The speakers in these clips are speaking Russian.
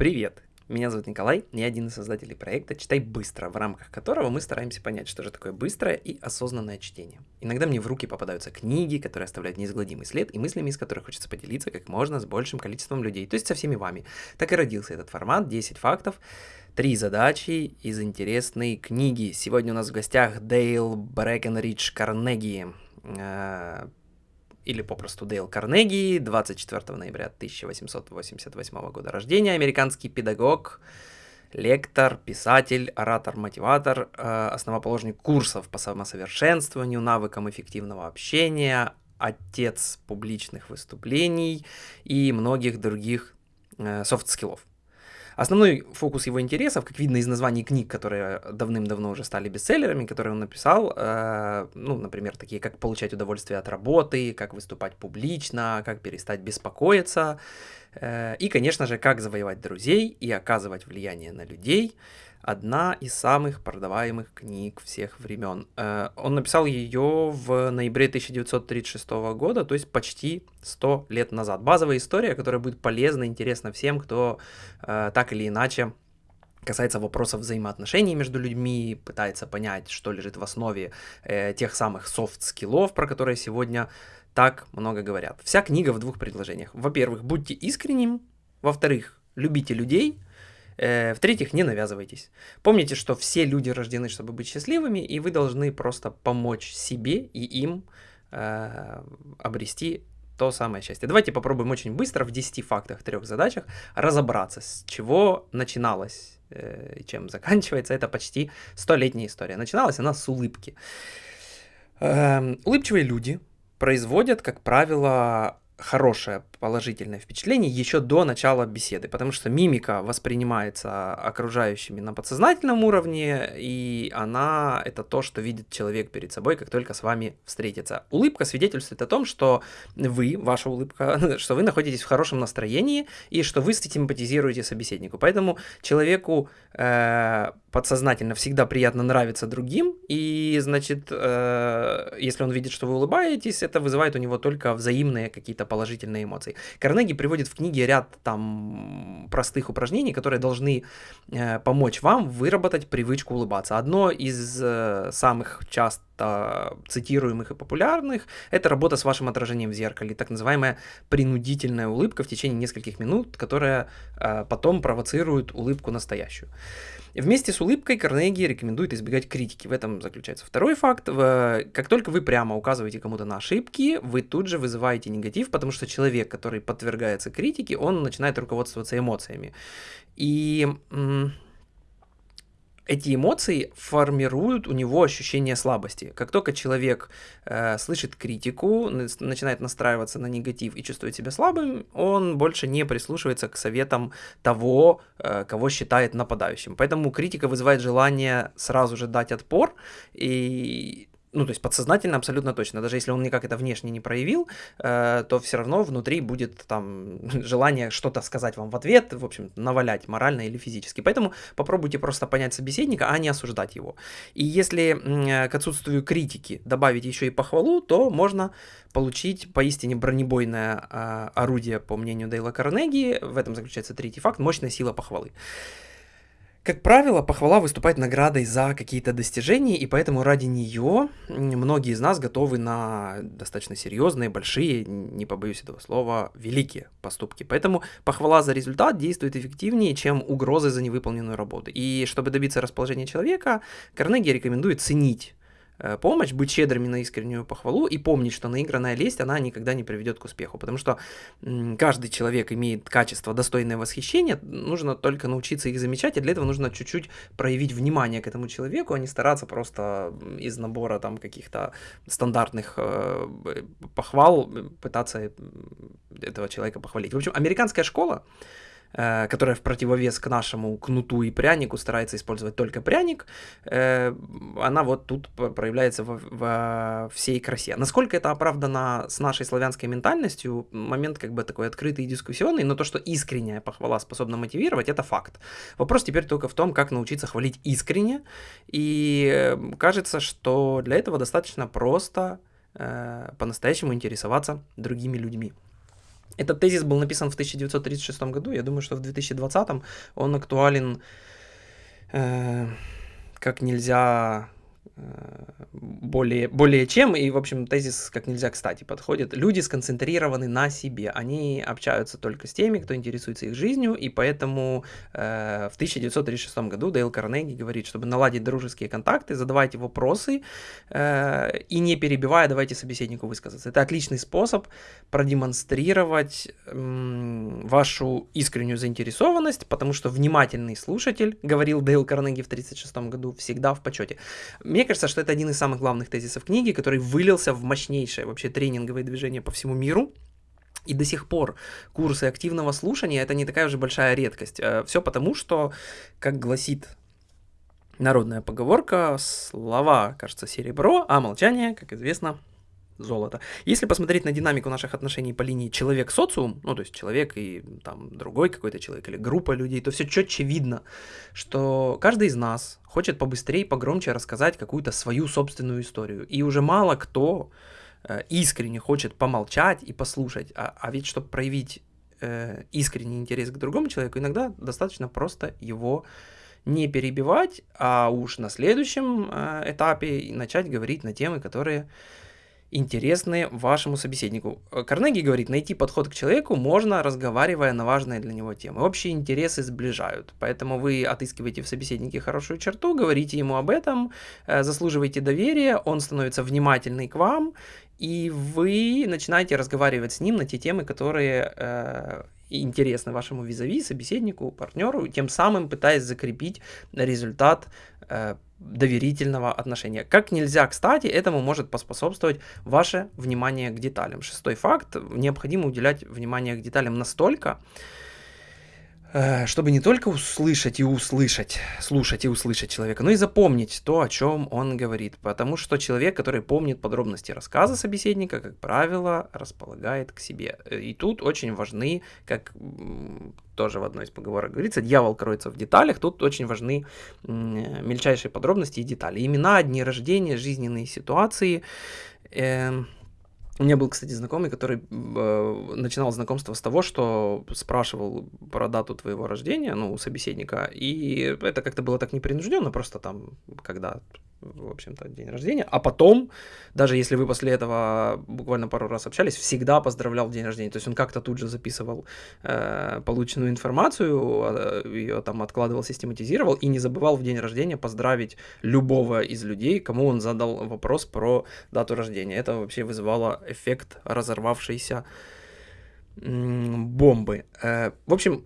Привет! Меня зовут Николай, я один из создателей проекта «Читай быстро», в рамках которого мы стараемся понять, что же такое быстрое и осознанное чтение. Иногда мне в руки попадаются книги, которые оставляют неизгладимый след, и мыслями из которых хочется поделиться как можно с большим количеством людей, то есть со всеми вами. Так и родился этот формат «10 фактов», Три задачи из интересной книги. Сегодня у нас в гостях Дейл Брэкенридж Карнеги, э, или попросту Дейл Карнеги, 24 ноября 1888 года рождения, американский педагог, лектор, писатель, оратор, мотиватор, э, основоположник курсов по самосовершенствованию, навыкам эффективного общения, отец публичных выступлений и многих других э, soft skill ов. Основной фокус его интересов, как видно из названий книг, которые давным-давно уже стали бестселлерами, которые он написал, э, ну, например, такие, как получать удовольствие от работы, как выступать публично, как перестать беспокоиться, э, и, конечно же, как завоевать друзей и оказывать влияние на людей – одна из самых продаваемых книг всех времен. Э, он написал ее в ноябре 1936 года, то есть почти 100 лет назад. Базовая история, которая будет полезна, интересна всем, кто э, так или иначе касается вопросов взаимоотношений между людьми, пытается понять, что лежит в основе э, тех самых софт-скиллов, про которые сегодня так много говорят. Вся книга в двух предложениях. Во-первых, будьте искренним. Во-вторых, любите людей – в-третьих, не навязывайтесь. Помните, что все люди рождены, чтобы быть счастливыми, и вы должны просто помочь себе и им э, обрести то самое счастье. Давайте попробуем очень быстро в 10 фактах, трех задачах разобраться, с чего начиналось э, чем заканчивается. Это почти столетняя история. Начиналась она с улыбки. Э, улыбчивые люди производят, как правило, хорошее положительное впечатление еще до начала беседы, потому что мимика воспринимается окружающими на подсознательном уровне, и она это то, что видит человек перед собой, как только с вами встретится. Улыбка свидетельствует о том, что вы, ваша улыбка, что вы находитесь в хорошем настроении и что вы симпатизируете собеседнику. Поэтому человеку э, подсознательно всегда приятно нравиться другим, и значит, э, если он видит, что вы улыбаетесь, это вызывает у него только взаимные какие-то положительные эмоции. Карнеги приводит в книге ряд там простых упражнений, которые должны э, помочь вам выработать привычку улыбаться. Одно из э, самых часто цитируемых и популярных – это работа с вашим отражением в зеркале, так называемая принудительная улыбка в течение нескольких минут, которая э, потом провоцирует улыбку настоящую. Вместе с улыбкой Карнеги рекомендует избегать критики. В этом заключается второй факт. Как только вы прямо указываете кому-то на ошибки, вы тут же вызываете негатив, потому что человек, который подвергается критике, он начинает руководствоваться эмоциями. И эти эмоции формируют у него ощущение слабости. Как только человек э, слышит критику, начинает настраиваться на негатив и чувствует себя слабым, он больше не прислушивается к советам того, э, кого считает нападающим. Поэтому критика вызывает желание сразу же дать отпор, и ну, то есть подсознательно абсолютно точно, даже если он никак это внешне не проявил, э, то все равно внутри будет там желание что-то сказать вам в ответ, в общем, навалять морально или физически. Поэтому попробуйте просто понять собеседника, а не осуждать его. И если э, к отсутствию критики добавить еще и похвалу, то можно получить поистине бронебойное э, орудие, по мнению Дейла Карнеги. В этом заключается третий факт – мощная сила похвалы. Как правило, похвала выступает наградой за какие-то достижения, и поэтому ради нее многие из нас готовы на достаточно серьезные, большие, не побоюсь этого слова, великие поступки. Поэтому похвала за результат действует эффективнее, чем угрозы за невыполненную работу. И чтобы добиться расположения человека, Карнеги рекомендует ценить помощь, быть щедрыми на искреннюю похвалу и помнить, что наигранная лесть, она никогда не приведет к успеху, потому что каждый человек имеет качество достойное восхищения, нужно только научиться их замечать, и для этого нужно чуть-чуть проявить внимание к этому человеку, а не стараться просто из набора там каких-то стандартных э, похвал пытаться этого человека похвалить. В общем, американская школа, Э, которая в противовес к нашему кнуту и прянику старается использовать только пряник, э, она вот тут проявляется во, во всей красе. Насколько это оправдано с нашей славянской ментальностью, момент как бы такой открытый и дискуссионный, но то, что искренняя похвала способна мотивировать, это факт. Вопрос теперь только в том, как научиться хвалить искренне, и э, кажется, что для этого достаточно просто по-настоящему интересоваться другими людьми. Этот тезис был написан в 1936 году. Я думаю, что в 2020 он актуален э, как нельзя более, более чем, и, в общем, тезис как нельзя кстати подходит. Люди сконцентрированы на себе, они общаются только с теми, кто интересуется их жизнью, и поэтому э, в 1936 году Дейл Карнеги говорит, чтобы наладить дружеские контакты, задавайте вопросы э, и не перебивая, давайте собеседнику высказаться. Это отличный способ продемонстрировать э, вашу искреннюю заинтересованность, потому что внимательный слушатель, говорил Дейл Карнеги в 1936 году, всегда в почете. Мне кажется, что это один из самых главных тезисов книги, который вылился в мощнейшее вообще тренинговое движение по всему миру. И до сих пор курсы активного слушания это не такая уже большая редкость. Э, Все потому, что, как гласит народная поговорка, слова, кажется, серебро, а молчание, как известно, золото. Если посмотреть на динамику наших отношений по линии человек-социум, ну, то есть человек и там другой какой-то человек или группа людей, то все четче видно, что каждый из нас хочет побыстрее, погромче рассказать какую-то свою собственную историю. И уже мало кто э, искренне хочет помолчать и послушать. А, а ведь, чтобы проявить э, искренний интерес к другому человеку, иногда достаточно просто его не перебивать, а уж на следующем э, этапе начать говорить на темы, которые интересны вашему собеседнику. Э, Карнеги говорит, найти подход к человеку можно, разговаривая на важные для него темы. Общие интересы сближают, поэтому вы отыскиваете в собеседнике хорошую черту, говорите ему об этом, э, заслуживаете доверия, он становится внимательный к вам, и вы начинаете разговаривать с ним на те темы, которые э, интересны вашему визави, собеседнику, партнеру, тем самым пытаясь закрепить результат э, доверительного отношения. Как нельзя, кстати, этому может поспособствовать ваше внимание к деталям. Шестой факт. Необходимо уделять внимание к деталям настолько, чтобы не только услышать и услышать, слушать и услышать человека, но и запомнить то, о чем он говорит. Потому что человек, который помнит подробности рассказа собеседника, как правило, располагает к себе. Э, и тут очень важны, как тоже в одной из поговорок говорится, дьявол кроется в деталях, тут очень важны мельчайшие подробности и детали. Имена, дни рождения, жизненные ситуации. Э у меня был, кстати, знакомый, который э, начинал знакомство с того, что спрашивал про дату твоего рождения, ну, у собеседника, и это как-то было так непринужденно, просто там, когда в общем-то, день рождения. А потом, даже если вы после этого буквально пару раз общались, всегда поздравлял день рождения. То есть он как-то тут же записывал э, полученную информацию, э, ее там откладывал, систематизировал и не забывал в день рождения поздравить любого из людей, кому он задал вопрос про дату рождения. Это вообще вызывало эффект разорвавшейся бомбы. Э, в общем,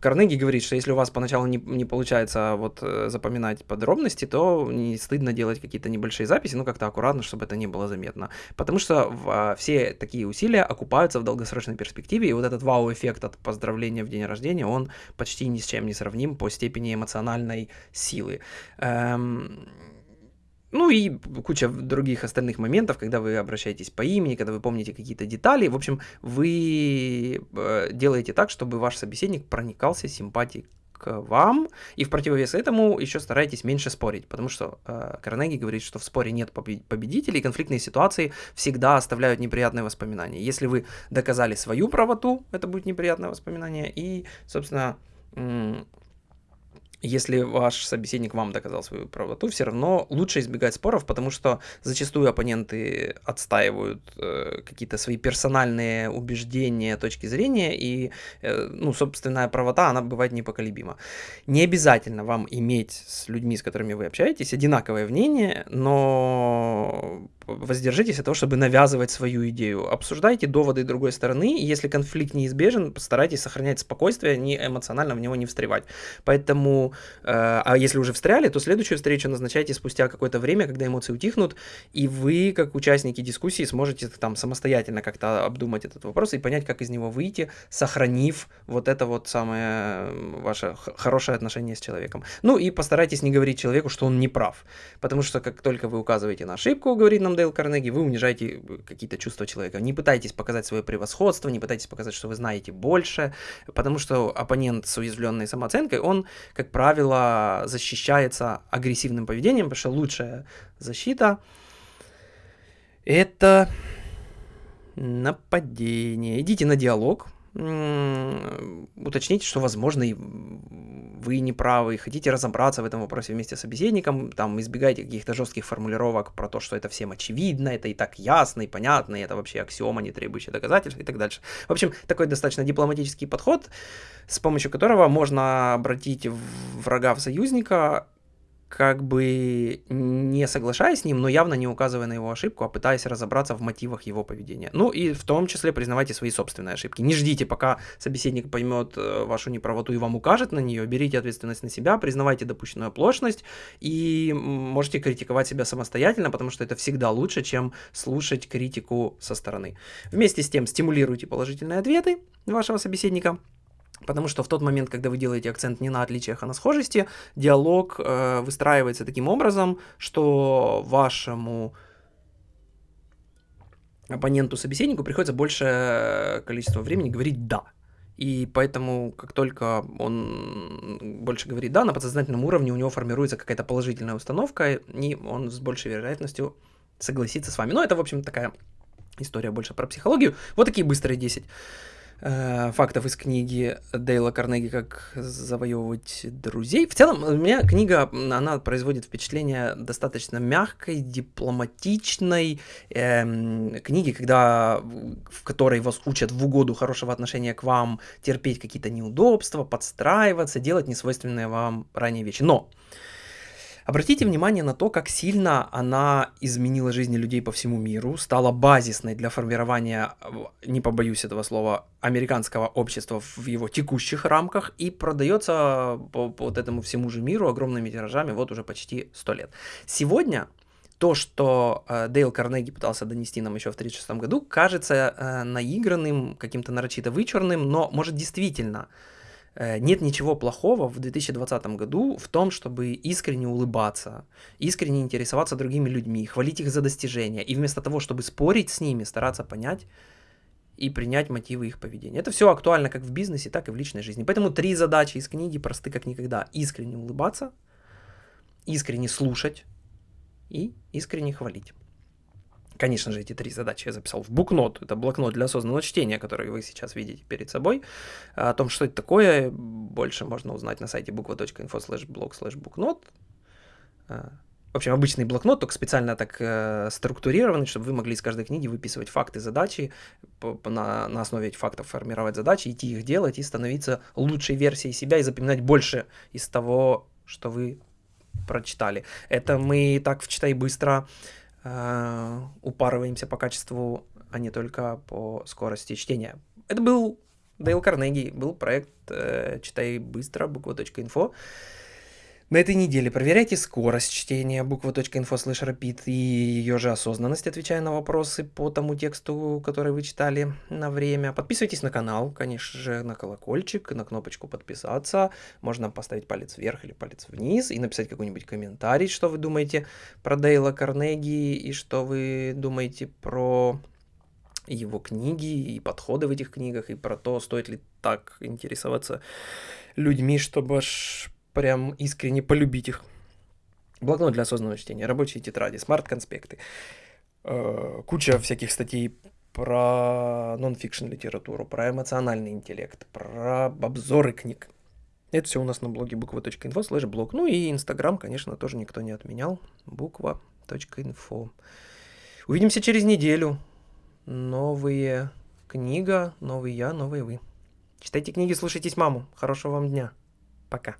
Карнеги говорит, что если у вас поначалу не, не получается вот э, запоминать подробности, то не стыдно делать какие-то небольшие записи, ну как-то аккуратно, чтобы это не было заметно. Потому что в, а, все такие усилия окупаются в долгосрочной перспективе, и вот этот вау-эффект от поздравления в день рождения, он почти ни с чем не сравним по степени эмоциональной силы. Эм, ну и куча других остальных моментов, когда вы обращаетесь по имени, когда вы помните какие-то детали. В общем, вы э, делаете так, чтобы ваш собеседник проникался симпатией к вам, и в противовес этому еще старайтесь меньше спорить, потому что э, Карнеги говорит, что в споре нет победителей, конфликтные ситуации всегда оставляют неприятные воспоминания. Если вы доказали свою правоту, это будет неприятное воспоминание, и, собственно, если ваш собеседник вам доказал свою правоту, все равно лучше избегать споров, потому что зачастую оппоненты отстаивают э, какие-то свои персональные убеждения, точки зрения, и, э, ну, собственная правота, она бывает непоколебима. Не обязательно вам иметь с людьми, с которыми вы общаетесь, одинаковое мнение, но воздержитесь от того, чтобы навязывать свою идею. Обсуждайте доводы другой стороны, и если конфликт неизбежен, постарайтесь сохранять спокойствие, не эмоционально в него не встревать. Поэтому, э, а если уже встряли, то следующую встречу назначайте спустя какое-то время, когда эмоции утихнут, и вы, как участники дискуссии, сможете там самостоятельно как-то обдумать этот вопрос и понять, как из него выйти, сохранив вот это вот самое ваше хорошее отношение с человеком. Ну и постарайтесь не говорить человеку, что он не прав, потому что как только вы указываете на ошибку, говорит нам Дейл Карнеги, вы унижаете э, какие-то чувства человека. Не пытайтесь показать свое превосходство, не пытайтесь показать, что вы знаете больше, потому что оппонент с уязвленной самооценкой, он, как правило, защищается агрессивным поведением, потому что лучшая защита это нападение. Идите на диалог, уточните, что, возможно, и вы не правы, хотите разобраться в этом вопросе вместе с собеседником, там, избегайте каких-то жестких формулировок про то, что это всем очевидно, это и так ясно и понятно, и это вообще аксиома, не требующая доказательств и так дальше. В общем, такой достаточно дипломатический подход, с помощью которого можно обратить врага в союзника, как бы не соглашаясь с ним, но явно не указывая на его ошибку, а пытаясь разобраться в мотивах его поведения. Ну и в том числе признавайте свои собственные ошибки. Не ждите, пока собеседник поймет э, вашу неправоту и вам укажет на нее, берите ответственность на себя, признавайте допущенную оплошность и можете критиковать себя самостоятельно, потому что это всегда лучше, чем слушать критику со стороны. Вместе с тем стимулируйте положительные ответы вашего собеседника, Потому что в тот момент, когда вы делаете акцент не на отличиях, а на схожести, диалог э, выстраивается таким образом, что вашему оппоненту, собеседнику приходится большее количество времени говорить «да». И поэтому, как только он больше говорит «да», на подсознательном уровне у него формируется какая-то положительная установка, и он с большей вероятностью согласится с вами. Но это, в общем, такая история больше про психологию. Вот такие быстрые 10 Э, фактов из книги Дейла Карнеги «Как завоевывать друзей». В целом, у меня книга, она производит впечатление достаточно мягкой, дипломатичной э, книги, когда, в которой вас учат в угоду хорошего отношения к вам, терпеть какие-то неудобства, подстраиваться, делать несвойственные вам ранее вещи. Но Обратите внимание на то, как сильно она изменила жизни людей по всему миру, стала базисной для формирования, не побоюсь этого слова, американского общества в его текущих рамках и продается по, по вот этому всему же миру огромными тиражами вот уже почти 100 лет. Сегодня то, что э, Дейл Карнеги пытался донести нам еще в 1936 году, кажется э, наигранным, каким-то нарочито вычурным, но может действительно нет ничего плохого в 2020 году в том, чтобы искренне улыбаться, искренне интересоваться другими людьми, хвалить их за достижения, и вместо того, чтобы спорить с ними, стараться понять и принять мотивы их поведения. Это все актуально как в бизнесе, так и в личной жизни. Поэтому три задачи из книги просты как никогда. Искренне улыбаться, искренне слушать и искренне хвалить. Конечно же, эти три задачи я записал в букнот. Это блокнот для осознанного чтения, который вы сейчас видите перед собой. О том, что это такое, больше можно узнать на сайте буква.инфо slash blog slash букнот. В общем, обычный блокнот, только специально так э, структурированный, чтобы вы могли из каждой книги выписывать факты, задачи, по, по, на, на основе этих фактов формировать задачи, идти их делать и становиться лучшей версией себя и запоминать больше из того, что вы прочитали. Это мы так в «Читай быстро» э, упарываемся по качеству, а не только по скорости чтения. Это был Дейл Карнеги, был проект э, «Читай быстро», буква.инфо. На этой неделе проверяйте скорость чтения буква.инфо слэш rapid и ее же осознанность, отвечая на вопросы по тому тексту, который вы читали на время. Подписывайтесь на канал, конечно же, на колокольчик, на кнопочку подписаться. Можно поставить палец вверх или палец вниз и написать какой-нибудь комментарий, что вы думаете про Дейла Карнеги и что вы думаете про его книги и подходы в этих книгах, и про то, стоит ли так интересоваться людьми, чтобы аж прям искренне полюбить их. Блокнот для осознанного чтения, рабочие тетради, смарт-конспекты, э, куча всяких статей про нон-фикшн литературу, про эмоциональный интеллект, про обзоры книг. Это все у нас на блоге буква.инфо слэш блог. Ну и инстаграм, конечно, тоже никто не отменял. Буква.инфо. Увидимся через неделю. Новые книга, новый я, новые вы. Читайте книги, слушайтесь маму. Хорошего вам дня. Пока.